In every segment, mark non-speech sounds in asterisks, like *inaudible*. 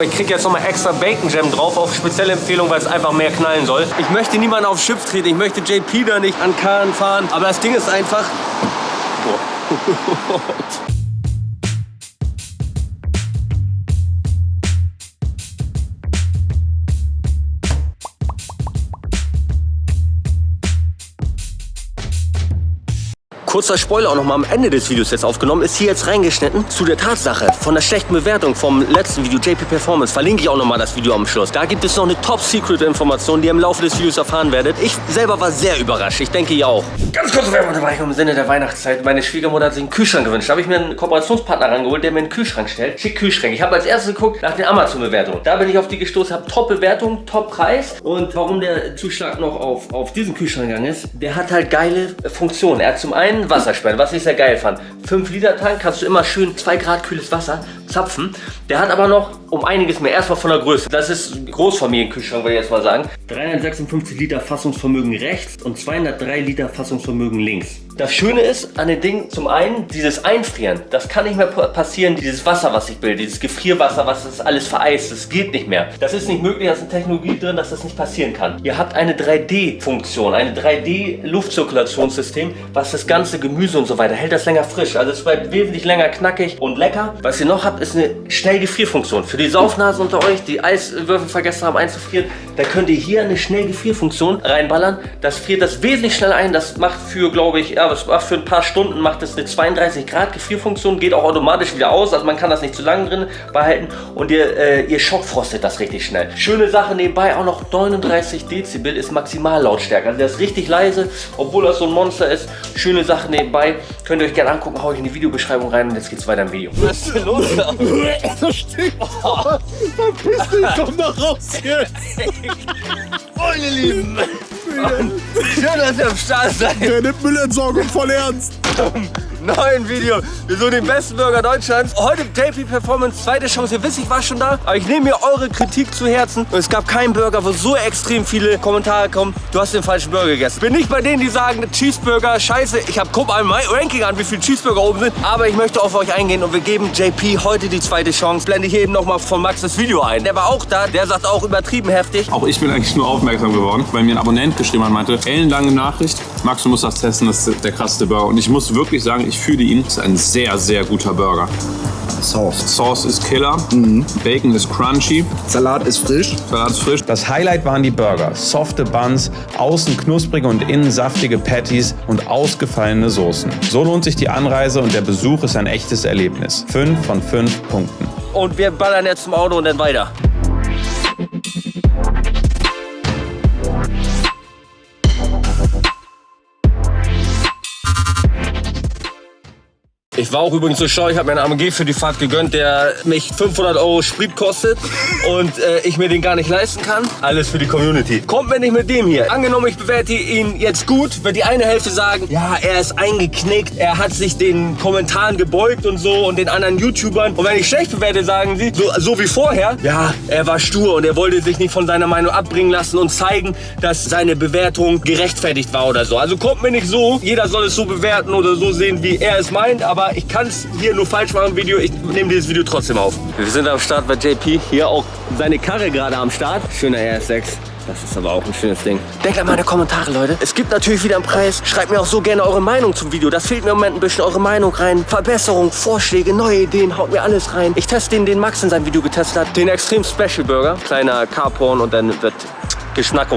Ich kriege jetzt nochmal extra Bacon Jam drauf, auf spezielle Empfehlung, weil es einfach mehr knallen soll. Ich möchte niemanden aufs Schiff treten, ich möchte JP da nicht an Kahn fahren, aber das Ding ist einfach... Boah. *laughs* Kurzer Spoiler auch noch mal am Ende des Videos jetzt aufgenommen, ist hier jetzt reingeschnitten zu der Tatsache von der schlechten Bewertung vom letzten Video, JP Performance. Verlinke ich auch noch mal das Video am Schluss. Da gibt es noch eine Top-Secret-Information, die ihr im Laufe des Videos erfahren werdet. Ich selber war sehr überrascht, ich denke ihr auch. Ganz kurze Werbung dabei im Sinne der Weihnachtszeit. Meine Schwiegermutter hat sich einen Kühlschrank gewünscht. Da habe ich mir einen Kooperationspartner rangeholt, der mir einen Kühlschrank stellt. Schick Kühlschrank. Ich habe als erstes geguckt nach den Amazon-Bewertungen. Da bin ich auf die gestoßen, habe Top-Bewertung, Top-Preis. Und warum der Zuschlag noch auf, auf diesen Kühlschrank gegangen ist, der hat halt geile Funktionen. Er hat zum einen Wasserspender, was ich sehr geil fand. 5 Liter Tank, kannst du immer schön 2 Grad kühles Wasser zapfen. Der hat aber noch um einiges mehr. Erstmal von der Größe. Das ist Großfamilienkühlschrank, würde ich jetzt mal sagen. 356 Liter Fassungsvermögen rechts und 203 Liter Fassungsvermögen links. Das Schöne ist an den Dingen zum einen dieses Einfrieren. Das kann nicht mehr passieren, dieses Wasser, was ich bilde, dieses Gefrierwasser, was das alles vereist. Das geht nicht mehr. Das ist nicht möglich, da ist eine Technologie drin, dass das nicht passieren kann. Ihr habt eine 3D-Funktion, eine 3D-Luftzirkulationssystem, was das ganze Gemüse und so weiter hält das länger frisch. Also es bleibt wesentlich länger knackig und lecker. Was ihr noch habt, ist eine Schnellgefrierfunktion. Für die Saufnasen unter euch, die Eiswürfel vergessen haben einzufrieren, da könnt ihr hier eine Schnellgefrierfunktion reinballern. Das friert das wesentlich schneller ein. Das macht für, glaube ich, ja, es macht für ein paar Stunden macht es eine 32 Grad Gefrierfunktion, geht auch automatisch wieder aus, also man kann das nicht zu lange drin behalten und ihr, äh, ihr schockfrostet das richtig schnell. Schöne Sache nebenbei, auch noch 39 Dezibel ist Maximallautstärke, also der ist richtig leise, obwohl das so ein Monster ist. Schöne Sache nebenbei, könnt ihr euch gerne angucken, hau ich in die Videobeschreibung rein und jetzt geht's weiter im Video. Was ist denn los da? Das stinkt! Oh. Verpiss dich doch noch raus jetzt! Meine Lieben! *laughs* Schön, dass ihr am Start seid. Der nimmt Müllentsorgung voll ernst. neuen Video. Wir suchen den besten Burger Deutschlands. Heute JP Performance, zweite Chance. Ihr wisst, ich war schon da, aber ich nehme mir eure Kritik zu Herzen. Und es gab keinen Burger, wo so extrem viele Kommentare kommen. Du hast den falschen Burger gegessen. Bin nicht bei denen, die sagen, Cheeseburger, scheiße. Ich habe guck mal mein Ranking an, wie viele Cheeseburger oben sind. Aber ich möchte auf euch eingehen und wir geben JP heute die zweite Chance. Blende ich eben noch mal von Max das Video ein. Der war auch da. Der sagt auch übertrieben heftig. Auch ich bin eigentlich nur aufmerksam geworden, weil mir ein Abonnent geschrieben hat, meinte, ellenlange Nachricht. Max, du musst das testen, das ist der krasseste Burger. Und ich muss wirklich sagen, ich fühle ihn. Das ist ein sehr, sehr guter Burger. Sauce. Sauce ist Killer. Mhm. Bacon ist crunchy. Salat ist frisch. Salat ist frisch. Das Highlight waren die Burger. Softe Buns, außen knusprige und innen saftige Patties und ausgefallene Soßen. So lohnt sich die Anreise und der Besuch ist ein echtes Erlebnis. 5 von 5 Punkten. Und wir ballern jetzt zum Auto und dann weiter. Ich war auch übrigens so schlau, ich habe mir einen AMG für die Fahrt gegönnt, der mich 500 Euro Sprit kostet und äh, ich mir den gar nicht leisten kann. Alles für die Community. Kommt mir nicht mit dem hier. Angenommen, ich bewerte ihn jetzt gut, wird die eine Hälfte sagen, ja, er ist eingeknickt, er hat sich den Kommentaren gebeugt und so und den anderen YouTubern. Und wenn ich schlecht bewerte, sagen sie, so, so wie vorher, ja, er war stur und er wollte sich nicht von seiner Meinung abbringen lassen und zeigen, dass seine Bewertung gerechtfertigt war oder so. Also kommt mir nicht so, jeder soll es so bewerten oder so sehen, wie er es meint, aber ich kann es hier nur falsch machen im Video. Ich nehme dieses Video trotzdem auf. Wir sind am Start bei JP. Hier auch seine Karre gerade am Start. Schöner RS6. Das ist aber auch ein schönes Ding. Denkt an meine Kommentare, Leute. Es gibt natürlich wieder einen Preis. Schreibt mir auch so gerne eure Meinung zum Video. Das fehlt mir im Moment ein bisschen eure Meinung rein. Verbesserung, Vorschläge, neue Ideen. Haut mir alles rein. Ich teste den, den Max in seinem Video getestet hat. Den Extrem Special Burger. Kleiner Carporn und dann wird Geschmack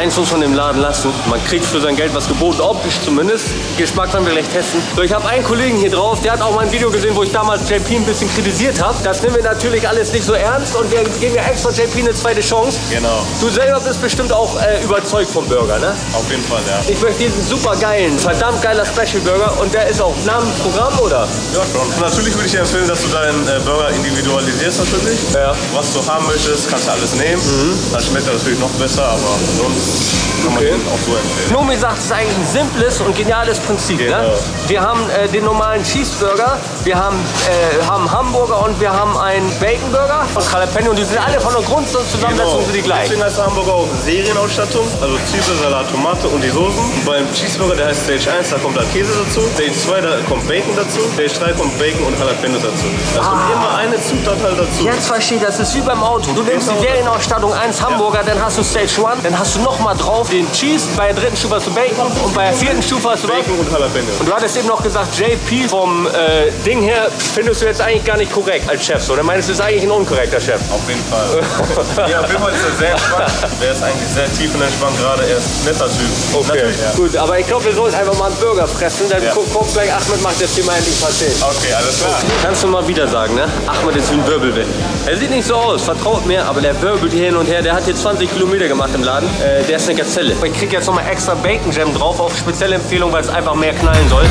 eins muss man dem Laden lassen. Man kriegt für sein Geld was geboten, optisch zumindest. Geschmack werden wir gleich testen. So, ich habe einen Kollegen hier drauf, der hat auch mein Video gesehen, wo ich damals JP ein bisschen kritisiert habe. Das nehmen wir natürlich alles nicht so ernst und wir geben ja extra JP eine zweite Chance. Genau. Du selber bist bestimmt auch äh, überzeugt vom Burger, ne? Auf jeden Fall, ja. Ich möchte diesen super geilen, verdammt geiler Special Burger und der ist auch dem Programm, oder? Ja, schon. Natürlich würde ich dir empfehlen, dass du deinen äh, Burger individualisierst natürlich. Ja. Was du haben möchtest, kannst du alles nehmen. Dann schmeckt er natürlich noch besser, aber sonst Show. Kann man Okay. den auch so empfehlen. Nomi sagt, es ist eigentlich ein simples und geniales Prinzip. Ne? Genau. Wir haben äh, den normalen Cheeseburger, wir haben, äh, haben Hamburger und wir haben einen Baconburger von Jalapeno und die sind alle von der Grundzusammensetzung sind die gleich. Deswegen heißt der Hamburger auch Serienausstattung, also Zwiebel, Salat, Tomate und die Soßen. Und beim Cheeseburger, der heißt Stage 1, da kommt dann Käse dazu. Stage 2, da kommt Bacon dazu. Stage 3 kommt Bacon und Jalapenos dazu. Da kommt immer eine Zutat halt dazu. Jetzt verstehe ich, das ist wie beim Auto. Du nimmst die Genau. Serienausstattung 1 Hamburger, dann hast du Stage 1, dann hast du nochmal drauf den Cheese, bei der dritten Stufe hast du Bacon und bei der vierten Stufe hast du Bacon und Jalapenos. Und du hattest eben noch gesagt, JP vom äh, Ding her findest du jetzt eigentlich gar nicht korrekt als Chef. So, dann meinst du, ist eigentlich ein unkorrekter Chef. Auf jeden Fall. ja, auf jeden Fall ist er sehr entspannt. Der ist eigentlich sehr tief und entspannt gerade. Er ist ein netter Typ. Natürlich, ja. Gut, aber ich glaube, wir sollten einfach mal einen Burger fressen. Dann Ja. guck, guck gleich, Ahmed macht jetzt hier mal endlich Paté. Okay, alles klar. Kannst du mal wieder sagen, ne? Ahmed ist wie ein Wirbelwind. Er sieht nicht so aus, vertraut mir, aber der wirbelt hier hin und her. Der hat jetzt 20 Kilometer gemacht im Laden. Äh, der ist eine Gazelle. Ich krieg jetzt nochmal extra Bacon Jam drauf, auf spezielle Empfehlung, weil es einfach mehr knallen soll.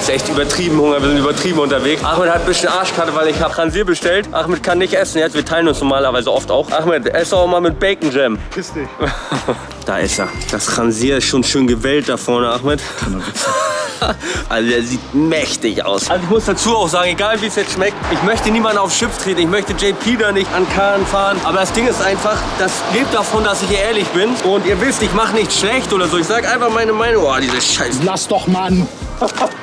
Jetzt echt übertrieben Hunger, wir sind übertrieben unterwegs. Ahmed hat ein bisschen Arschkarte, weil ich habe Ransier bestellt. Ahmed kann nicht essen jetzt, wir teilen uns normalerweise oft auch. Ahmed, ess auch mal mit Bacon Jam. Piss dich. *laughs* Da ist er. Das Ransier ist schon schön gewellt da vorne, Ahmed. *laughs* Also der sieht mächtig aus. Also ich muss dazu auch sagen, egal wie es jetzt schmeckt, ich möchte niemanden aufs Schiff treten. Ich möchte JP da nicht an Kahn fahren. Aber das Ding ist einfach, das lebt davon, dass ich ehrlich bin. Und ihr wisst, ich mache nichts schlecht oder so. Ich sage einfach meine Meinung. Oh, diese Scheiße. Lass doch, Mann!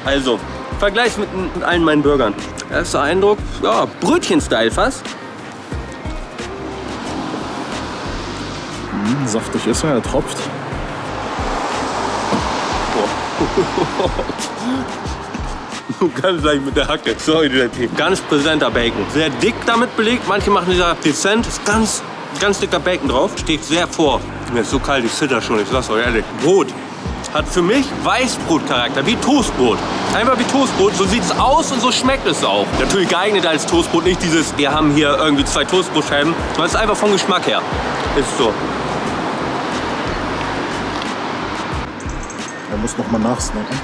Also, Vergleichs mit, mit allen meinen Burgern. Erster Eindruck, ja, Brötchen-Style fast. Saftig ist er, er tropft. Ganz *laughs* leicht mit der Hacke. Sorry, JP. Ganz präsenter Bacon. Sehr dick damit belegt. Manche machen dieser dezent. Ist ganz, ganz dicker Bacon drauf. Steht sehr vor. Mir ist so kalt, ich zitter schon. Ich sag's euch ehrlich. Brot. Hat für mich Weißbrotcharakter, wie Toastbrot. Einfach wie Toastbrot, so sieht's aus und so schmeckt es auch. Natürlich geeignet als Toastbrot, nicht dieses, wir haben hier irgendwie zwei Toastbrotscheiben. sondern es ist einfach vom Geschmack her. Ist so. Er muss noch mal nachsnacken.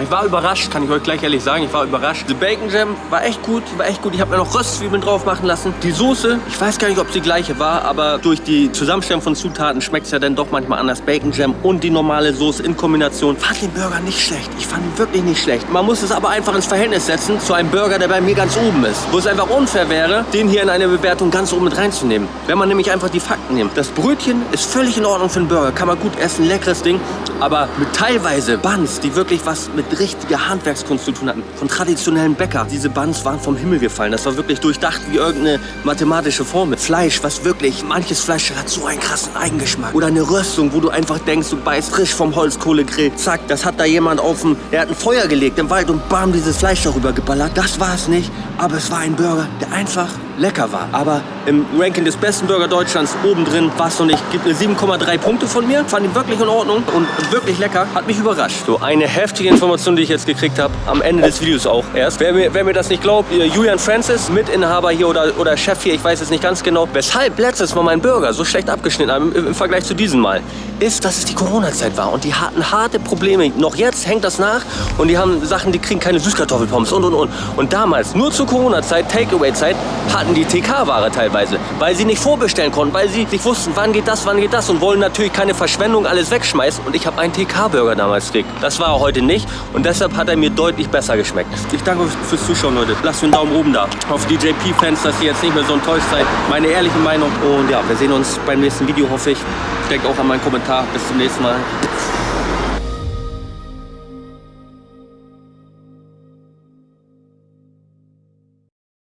Ich war überrascht, kann ich euch gleich ehrlich sagen. Ich war überrascht. Die Bacon Jam war echt gut, war echt gut. Ich habe mir noch Röstzwiebeln drauf machen lassen. Die Soße, ich weiß gar nicht, ob sie gleiche war, aber durch die Zusammenstellung von Zutaten schmeckt es ja dann doch manchmal anders. Bacon Jam und die normale Soße in Kombination. Fand den Burger nicht schlecht. Ich fand ihn wirklich nicht schlecht. Man muss es aber einfach ins Verhältnis setzen zu einem Burger, der bei mir ganz oben ist. Wo es einfach unfair wäre, den hier in eine Bewertung ganz oben mit reinzunehmen. Wenn man nämlich einfach die Fakten nimmt. Das Brötchen ist völlig in Ordnung für einen Burger. Kann man gut essen, leckeres Ding. Aber mit teilweise Buns, die wirklich was mit richtiger Handwerkskunst zu tun hatten. Von traditionellen Bäcker. Diese Buns waren vom Himmel gefallen. Das war wirklich durchdacht wie irgendeine mathematische Formel. Fleisch, was wirklich, manches Fleisch hat so einen krassen Eigengeschmack. Oder eine Röstung, wo du einfach denkst, du beißt frisch vom Holzkohlegrill. Zack, das hat da jemand auf dem, der hat ein Feuer gelegt im Wald und bam, dieses Fleisch darüber geballert. Das war es nicht, aber es war ein Burger, der einfach lecker war. Aber im Ranking des besten Burger Deutschlands oben drin war es noch nicht. Gibt eine 7,3 Punkte von mir. Fand ihn wirklich in Ordnung und wirklich lecker. Hat mich überrascht. So, eine heftige Information, die ich jetzt gekriegt habe. Am Ende des Videos auch erst. Wer mir, wer mir das nicht glaubt, Julian Francis, Mitinhaber hier oder, oder Chef hier, ich weiß es nicht ganz genau. Weshalb letztes Mal mein Burger so schlecht abgeschnitten haben im, im Vergleich zu diesem Mal, ist, dass es die Corona-Zeit war. Und die hatten harte Probleme. Noch jetzt hängt das nach. Und die haben Sachen, die kriegen keine Süßkartoffelpommes und und und. Und damals, nur zur Corona-Zeit, Takeaway-Zeit, hatten die TK-Ware teilweise. Weil sie nicht vorbestellen konnten, weil sie nicht wussten, wann geht das, wann geht das. Und wollen natürlich keine Verschwendung alles wegschmeißen. Und ich habe einen TK-Burger damals gekriegt. Das war er heute nicht. Und deshalb hat er mir deutlich besser geschmeckt. Ich danke euch fürs Zuschauen, Leute. Lasst mir einen Daumen oben da. Auf die JP-Fans, dass ihr jetzt nicht mehr so enttäuscht seid. Meine ehrliche Meinung. Und ja, wir sehen uns beim nächsten Video, hoffe ich. Denkt auch an meinen Kommentar. Bis zum nächsten Mal.